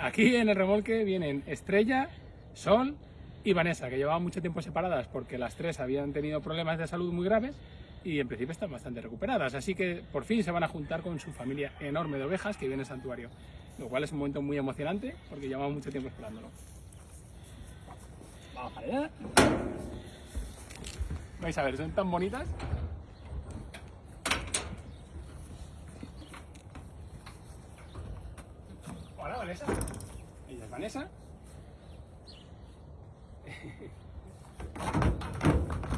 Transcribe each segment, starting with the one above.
Aquí en el remolque vienen Estrella, Sol y Vanessa, que llevaban mucho tiempo separadas porque las tres habían tenido problemas de salud muy graves y en principio están bastante recuperadas. Así que por fin se van a juntar con su familia enorme de ovejas que viene al santuario. Lo cual es un momento muy emocionante porque llevamos mucho tiempo esperándolo. Vamos allá. Vais a ver, son tan bonitas. Hola, Vanessa. Ella es Vanessa.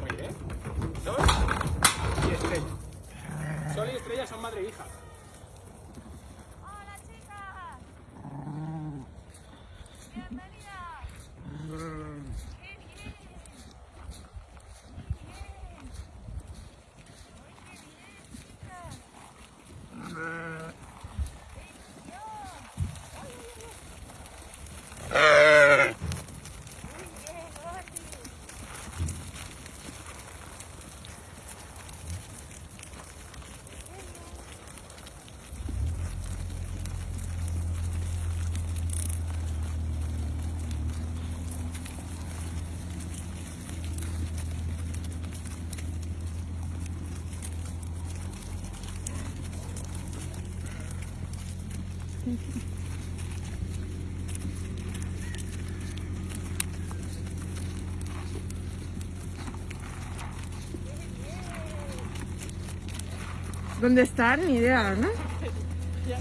Muy bien. Sol y Estrella. Sol y Estrella son madre e hija. Hola chicas. Bienvenidas. Qué bien. Qué bien. Muy qué bien, chicas. Bendición. Ay, ay, ay. Muy bien, Gordy. ¿Dónde están? Ni idea, ¿no?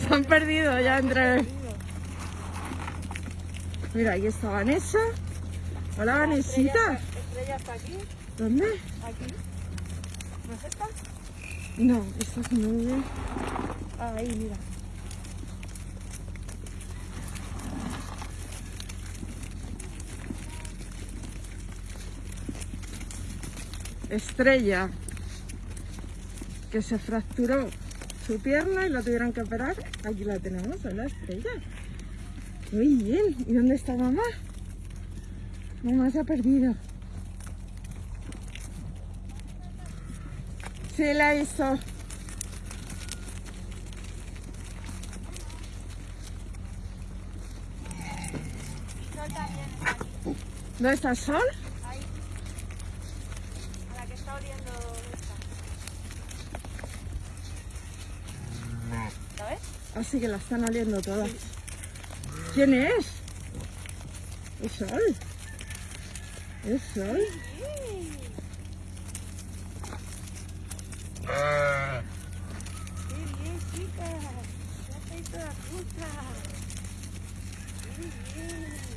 Se han perdido ya entre... Mira, ahí está Vanessa. Hola, Vanesita. Estrella está aquí, ¿Dónde? aquí. ¿No es esta? No, esta es nube. Ahí, mira. Estrella. Que se fracturó su pierna y la tuvieron que operar. Aquí la tenemos, hola Estrella. Muy bien. ¿Y dónde está mamá? Mamá se ha perdido. Sí, la hizo. ¿Dónde está Sol? Ahí. A la que está oliendo esta. ¿La ves? Así que la están oliendo todas. ¿Quién es? Es Sol. Es Sol. ¡Qué bien, chicas! Ya estáis todas juntas. ¡Qué bien!